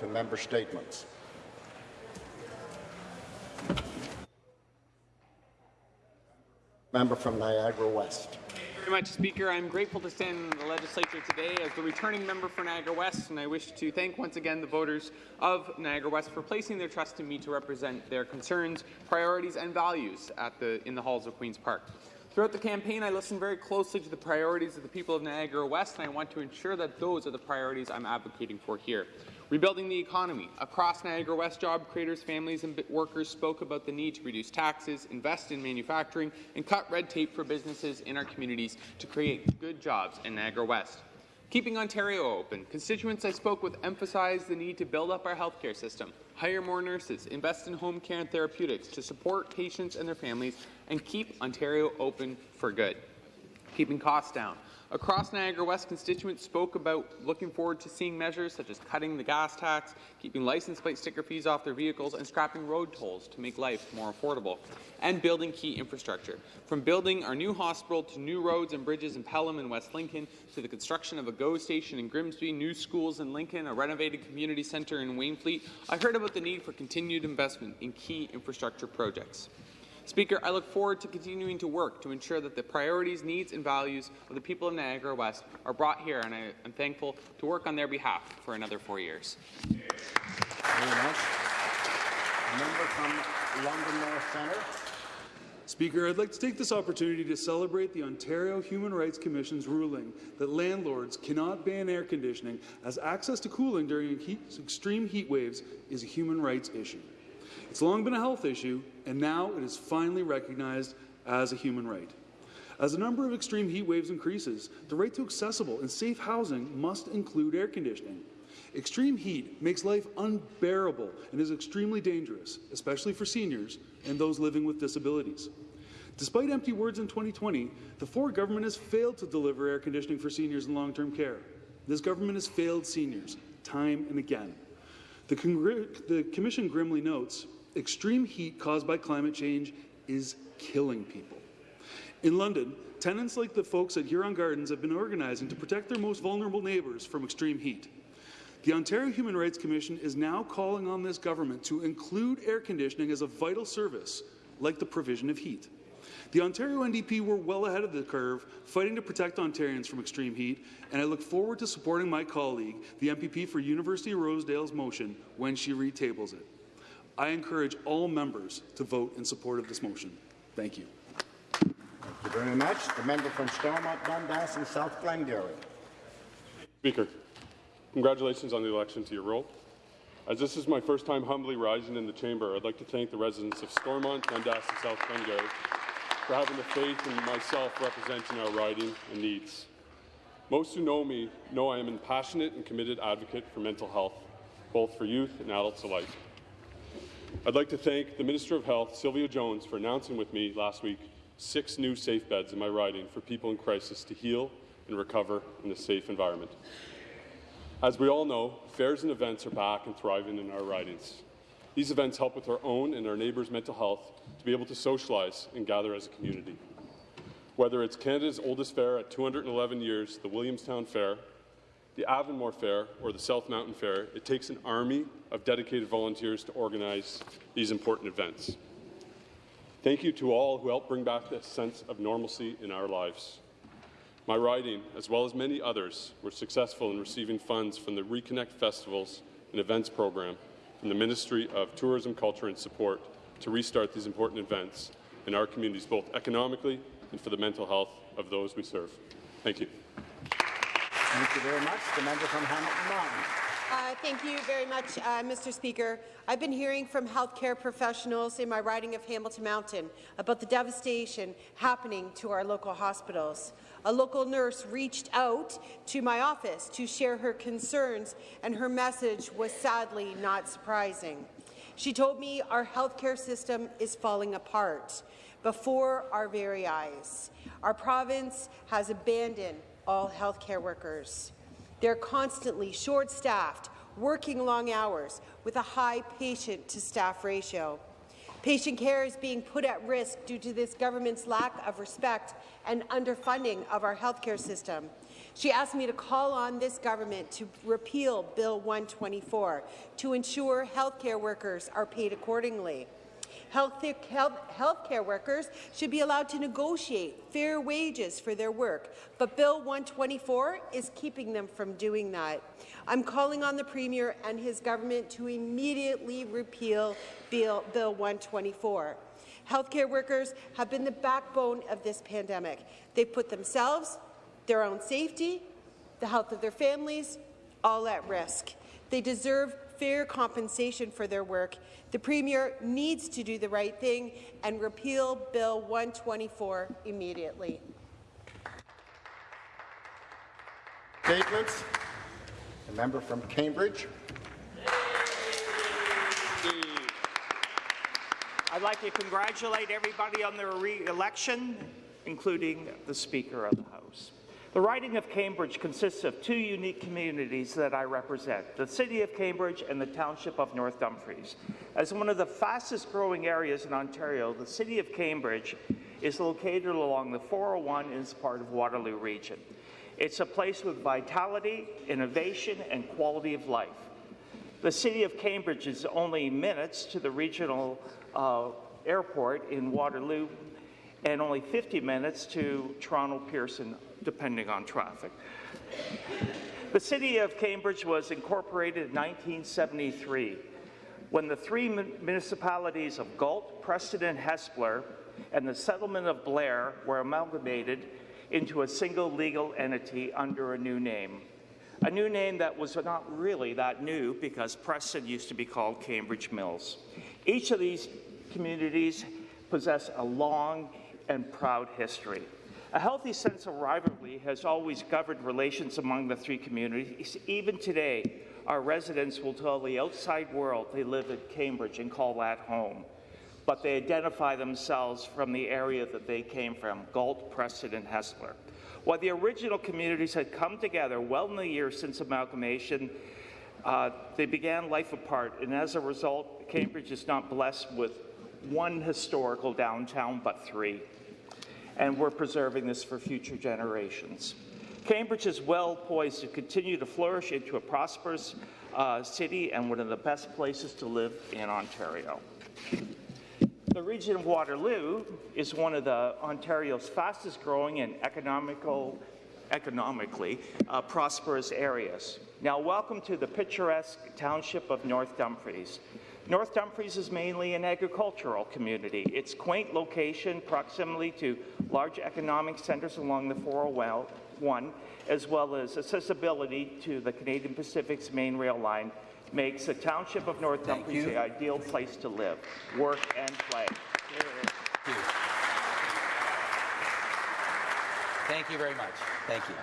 to member statements. Member from Niagara West. Thank you very much, Speaker. I'm grateful to stand in the legislature today as the returning member for Niagara West, and I wish to thank once again the voters of Niagara West for placing their trust in me to represent their concerns, priorities, and values the, in the halls of Queen's Park. Throughout the campaign, I listened very closely to the priorities of the people of Niagara West, and I want to ensure that those are the priorities I'm advocating for here. Rebuilding the economy. Across Niagara West, job creators, families and workers spoke about the need to reduce taxes, invest in manufacturing, and cut red tape for businesses in our communities to create good jobs in Niagara West. Keeping Ontario open, constituents I spoke with emphasized the need to build up our healthcare system, hire more nurses, invest in home care and therapeutics to support patients and their families, and keep Ontario open for good. Keeping costs down. Across Niagara West, constituents spoke about looking forward to seeing measures such as cutting the gas tax, keeping license plate sticker fees off their vehicles, and scrapping road tolls to make life more affordable, and building key infrastructure. From building our new hospital to new roads and bridges in Pelham and West Lincoln, to the construction of a GO station in Grimsby, new schools in Lincoln, a renovated community centre in Wainfleet, I heard about the need for continued investment in key infrastructure projects. Speaker, I look forward to continuing to work to ensure that the priorities, needs and values of the people of Niagara West are brought here, and I am thankful to work on their behalf for another four years. Very much. Member from London North Centre. Speaker, I'd like to take this opportunity to celebrate the Ontario Human Rights Commission's ruling that landlords cannot ban air conditioning as access to cooling during heat, extreme heat waves is a human rights issue. It's long been a health issue, and now it is finally recognized as a human right. As the number of extreme heat waves increases, the right to accessible and safe housing must include air conditioning. Extreme heat makes life unbearable and is extremely dangerous, especially for seniors and those living with disabilities. Despite empty words in 2020, the Ford government has failed to deliver air conditioning for seniors in long-term care. This government has failed seniors time and again. The, the Commission grimly notes, extreme heat caused by climate change is killing people. In London, tenants like the folks at Huron Gardens have been organizing to protect their most vulnerable neighbours from extreme heat. The Ontario Human Rights Commission is now calling on this government to include air conditioning as a vital service, like the provision of heat. The Ontario NDP were well ahead of the curve, fighting to protect Ontarians from extreme heat, and I look forward to supporting my colleague, the MPP for University of Rosedale's motion, when she retables it. I encourage all members to vote in support of this motion. Thank you. Thank you very much. The member from Stormont, Dundas and South Glengarry. Speaker, congratulations on the election to your role. As this is my first time humbly rising in the chamber, I'd like to thank the residents of Stormont, Dundas and South Glengarry for having the faith in myself representing our riding and needs. Most who know me know I am a passionate and committed advocate for mental health, both for youth and adults alike. I'd like to thank the Minister of Health, Sylvia Jones, for announcing with me last week six new safe beds in my riding for people in crisis to heal and recover in a safe environment. As we all know, fairs and events are back and thriving in our ridings. These events help with our own and our neighbours' mental health to be able to socialize and gather as a community. Whether it's Canada's oldest fair at 211 years, the Williamstown Fair, the Avonmore Fair, or the South Mountain Fair, it takes an army of dedicated volunteers to organize these important events. Thank you to all who helped bring back this sense of normalcy in our lives. My riding, as well as many others, were successful in receiving funds from the Reconnect Festivals and Events Program from the Ministry of Tourism, Culture and Sport to restart these important events in our communities, both economically and for the mental health of those we serve. Thank you. Thank you very much. The member from Hamilton Mountain. Uh, thank you very much, uh, Mr. Speaker. I've been hearing from healthcare professionals in my riding of Hamilton Mountain about the devastation happening to our local hospitals. A local nurse reached out to my office to share her concerns, and her message was sadly not surprising. She told me our healthcare system is falling apart before our very eyes. Our province has abandoned all healthcare workers. They're constantly short-staffed, working long hours with a high patient-to-staff ratio. Patient care is being put at risk due to this government's lack of respect and underfunding of our healthcare system. She asked me to call on this government to repeal Bill 124 to ensure healthcare workers are paid accordingly. Health, health, healthcare workers should be allowed to negotiate fair wages for their work, but Bill 124 is keeping them from doing that. I'm calling on the Premier and his government to immediately repeal Bill, Bill 124. Healthcare workers have been the backbone of this pandemic. They've put themselves, their own safety, the health of their families, all at risk. They deserve fair compensation for their work. The Premier needs to do the right thing and repeal Bill 124 immediately. Statements. The member from Cambridge. I'd like to congratulate everybody on their re-election, including the Speaker of the House. The riding of Cambridge consists of two unique communities that I represent, the City of Cambridge and the Township of North Dumfries. As one of the fastest growing areas in Ontario, the City of Cambridge is located along the 401 and is part of Waterloo Region. It's a place with vitality, innovation, and quality of life. The City of Cambridge is only minutes to the regional uh, airport in Waterloo and only 50 minutes to Toronto Pearson depending on traffic. The City of Cambridge was incorporated in 1973 when the three municipalities of Galt, Preston and Hespeler and the settlement of Blair were amalgamated into a single legal entity under a new name. A new name that was not really that new because Preston used to be called Cambridge Mills. Each of these communities possess a long and proud history. A healthy sense of rivalry has always governed relations among the three communities. Even today, our residents will tell the outside world they live in Cambridge and call that home. But they identify themselves from the area that they came from, Galt, Preston, and Hespeler. While the original communities had come together well in the years since amalgamation, uh, they began life apart, and as a result, Cambridge is not blessed with one historical downtown, but three and we're preserving this for future generations. Cambridge is well poised to continue to flourish into a prosperous uh, city and one of the best places to live in Ontario. The region of Waterloo is one of the Ontario's fastest growing and economical, economically uh, prosperous areas. Now, welcome to the picturesque township of North Dumfries. North Dumfries is mainly an agricultural community. Its quaint location, proximity to large economic centres along the 401, as well as accessibility to the Canadian Pacific's main rail line, makes the township of North Dumfries the ideal place to live, work, and play. Thank you. Thank you very much. Thank you.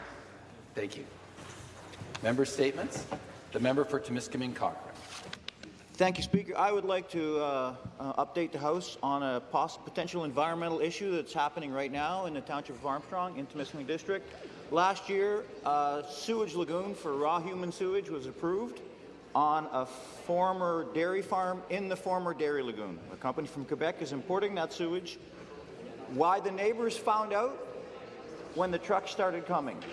Thank you. Member statements. The member for Timiskaming Cochrane. Thank you, Speaker. I would like to uh, uh, update the House on a potential environmental issue that's happening right now in the Township of Armstrong in Timiskaming District. Last year, a sewage lagoon for raw human sewage was approved on a former dairy farm in the former dairy lagoon. A company from Quebec is importing that sewage. Why the neighbours found out? When the trucks started coming.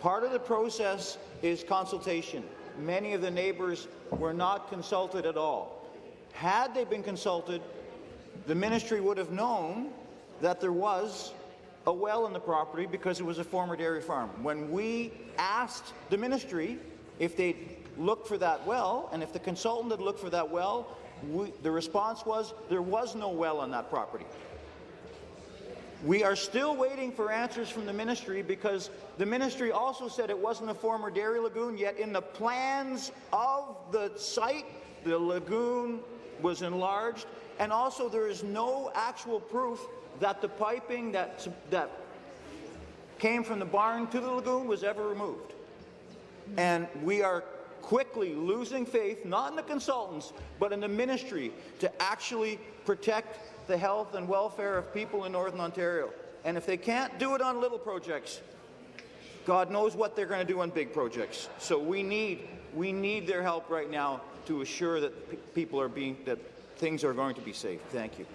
Part of the process is consultation. Many of the neighbours were not consulted at all. Had they been consulted, the ministry would have known that there was a well in the property because it was a former dairy farm. When we asked the ministry if they'd look for that well, and if the consultant had looked for that well, we, the response was there was no well on that property. We are still waiting for answers from the ministry because the ministry also said it wasn't a former dairy lagoon, yet in the plans of the site, the lagoon was enlarged, and also there is no actual proof that the piping that, that came from the barn to the lagoon was ever removed. And we are quickly losing faith, not in the consultants, but in the ministry to actually protect the health and welfare of people in Northern Ontario. And if they can't do it on little projects, God knows what they're going to do on big projects. So we need, we need their help right now to assure that people are being, that things are going to be safe. Thank you.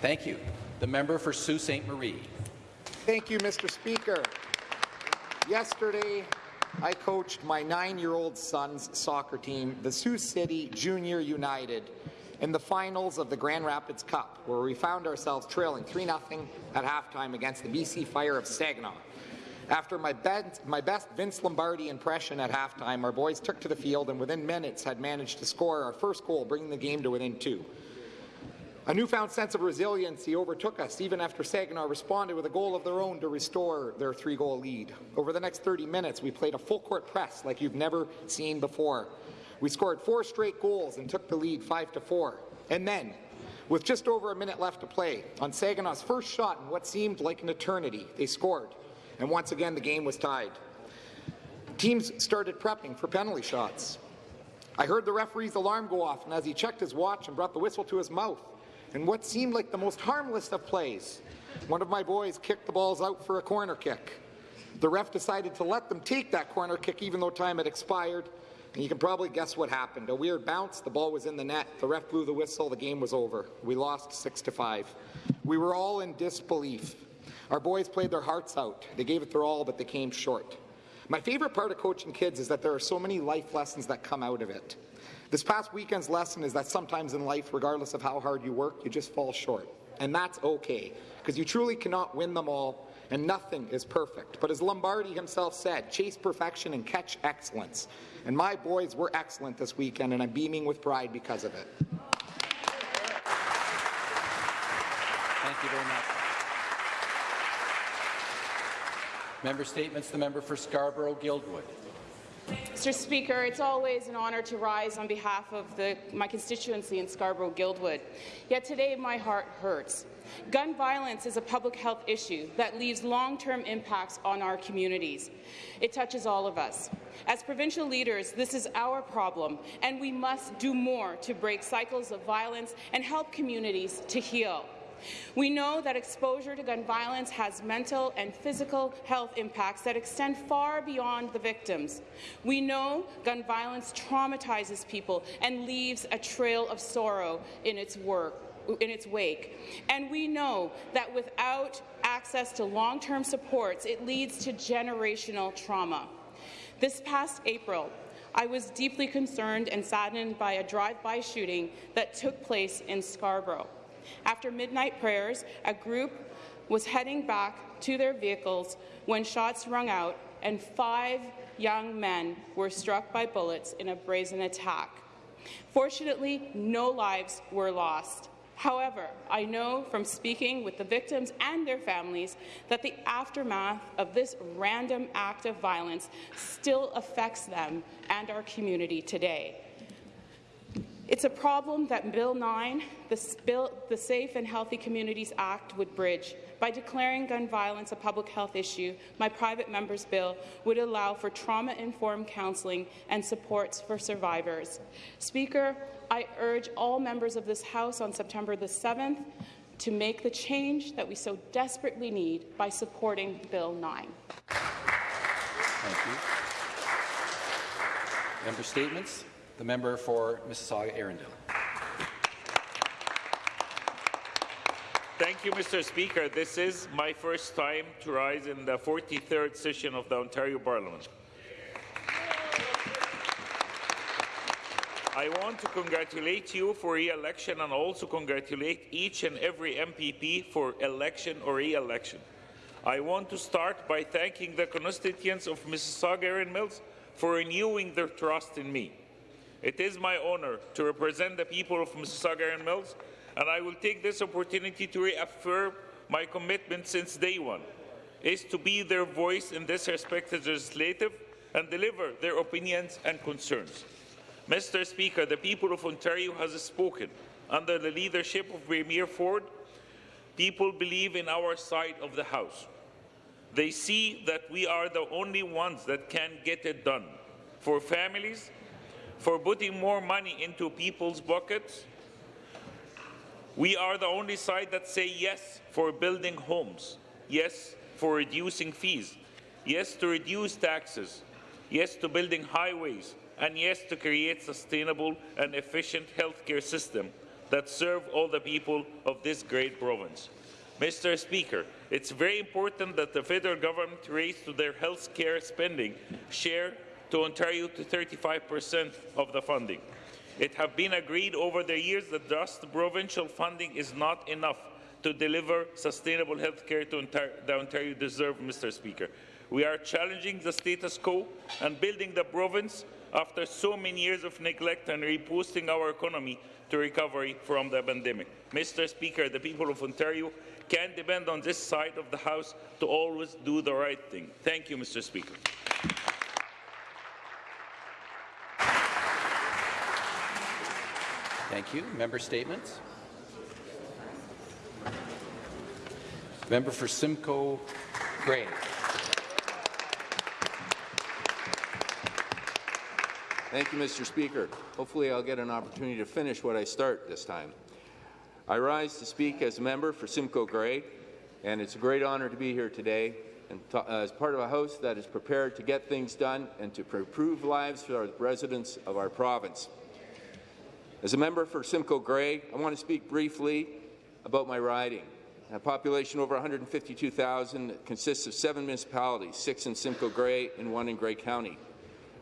Thank you. The The member for Sault Ste. Marie. Thank you, Mr. Speaker. Yesterday, I coached my nine-year-old son's soccer team, the Sioux City Junior United, in the finals of the Grand Rapids Cup, where we found ourselves trailing 3-0 at halftime against the BC Fire of Saginaw. After my, best Vince Lombardi impression at halftime, our boys took to the field and within minutes had managed to score our first goal, bringing the game to within two. A newfound sense of resiliency overtook us even after Saginaw responded with a goal of their own to restore their three-goal lead. Over the next 30 minutes, we played a full-court press like you've never seen before. We scored four straight goals and took the lead 5 to 4. And then, with just over a minute left to play, on Saginaw's first shot in what seemed like an eternity, they scored. And once again, the game was tied. Teams started prepping for penalty shots. I heard the referee's alarm go off, and as he checked his watch and brought the whistle to his mouth, in what seemed like the most harmless of plays, one of my boys kicked the balls out for a corner kick. The ref decided to let them take that corner kick even though time had expired, and you can probably guess what happened. A weird bounce, the ball was in the net, the ref blew the whistle, the game was over. We lost 6 to 5. We were all in disbelief. Our boys played their hearts out. They gave it their all, but they came short. My favorite part of coaching kids is that there are so many life lessons that come out of it. This past weekend's lesson is that sometimes in life, regardless of how hard you work, you just fall short. And that's okay, because you truly cannot win them all, and nothing is perfect. But as Lombardi himself said, chase perfection and catch excellence. And my boys were excellent this weekend, and I'm beaming with pride because of it. Thank you very much. Member statements. The member for Scarborough-Guildwood. Mr. Speaker, it's always an honour to rise on behalf of the, my constituency in Scarborough-Guildwood. Yet today my heart hurts. Gun violence is a public health issue that leaves long-term impacts on our communities. It touches all of us. As provincial leaders, this is our problem, and we must do more to break cycles of violence and help communities to heal. We know that exposure to gun violence has mental and physical health impacts that extend far beyond the victims. We know gun violence traumatizes people and leaves a trail of sorrow in its work in its wake. And we know that without access to long-term supports, it leads to generational trauma. This past April, I was deeply concerned and saddened by a drive-by shooting that took place in Scarborough. After midnight prayers, a group was heading back to their vehicles when shots rung out and five young men were struck by bullets in a brazen attack. Fortunately, no lives were lost. However, I know from speaking with the victims and their families that the aftermath of this random act of violence still affects them and our community today. It's a problem that Bill 9, the, Bill, the Safe and Healthy Communities Act, would bridge. By declaring gun violence a public health issue, my private member's bill would allow for trauma-informed counselling and supports for survivors. Speaker, I urge all members of this House on September the 7th to make the change that we so desperately need by supporting Bill 9. Thank you. Member statements. The member for Mississauga-Erin Mills. Thank you, Mr. Speaker. This is my first time to rise in the 43rd session of the Ontario Parliament. I want to congratulate you for re-election and also congratulate each and every MPP for election or re-election. I want to start by thanking the constituents of Mississauga Erin Mills for renewing their trust in me. It is my honour to represent the people of Mississauga Erin Mills, and I will take this opportunity to reaffirm my commitment since day one, is to be their voice in this respected legislative and deliver their opinions and concerns. Mr. Speaker, the people of Ontario has spoken. Under the leadership of Premier Ford, people believe in our side of the House. They see that we are the only ones that can get it done for families, for putting more money into people's pockets. We are the only side that say yes for building homes, yes for reducing fees, yes to reduce taxes, yes to building highways, and yes to create sustainable and efficient healthcare system that serve all the people of this great province. Mr. Speaker, it's very important that the federal government raise to their health care spending share to Ontario to 35% of the funding. It has been agreed over the years that just provincial funding is not enough to deliver sustainable health care to Ontario, the Ontario deserve, Mr. Speaker. We are challenging the status quo and building the province after so many years of neglect and reposting our economy to recovery from the pandemic. Mr. Speaker, the people of Ontario can depend on this side of the House to always do the right thing. Thank you, Mr. Speaker. Thank you. Member statements. Member for Simcoe Grey. Thank you, Mr. Speaker. Hopefully I'll get an opportunity to finish what I start this time. I rise to speak as a member for Simcoe Grey, and it's a great honour to be here today and as part of a House that is prepared to get things done and to improve lives for our residents of our province. As a member for Simcoe Grey, I want to speak briefly about my riding. A population over 152,000 consists of seven municipalities, six in Simcoe Grey and one in Grey County.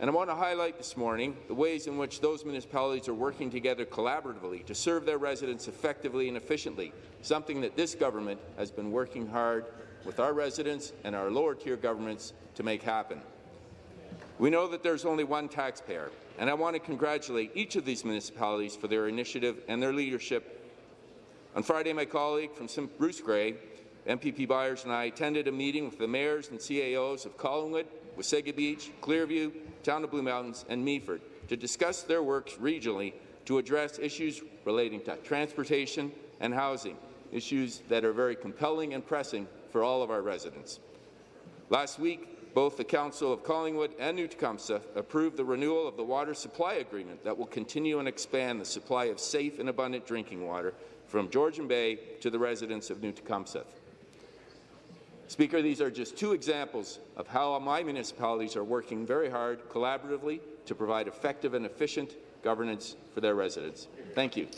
And I want to highlight this morning the ways in which those municipalities are working together collaboratively to serve their residents effectively and efficiently, something that this government has been working hard with our residents and our lower-tier governments to make happen. We know that there's only one taxpayer, and I want to congratulate each of these municipalities for their initiative and their leadership. On Friday, my colleague from Bruce Grey, MPP Byers, and I attended a meeting with the mayors and CAOs of Collingwood, Wasaga Beach, Clearview, Town of Blue Mountains, and Meaford to discuss their works regionally to address issues relating to transportation and housing, issues that are very compelling and pressing for all of our residents. Last week, both the Council of Collingwood and New Tecumseth approved the renewal of the water supply agreement that will continue and expand the supply of safe and abundant drinking water from Georgian Bay to the residents of New Tecumseth. Speaker, these are just two examples of how my municipalities are working very hard collaboratively to provide effective and efficient governance for their residents. Thank you.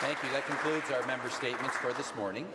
Thank you. That concludes our member statements for this morning.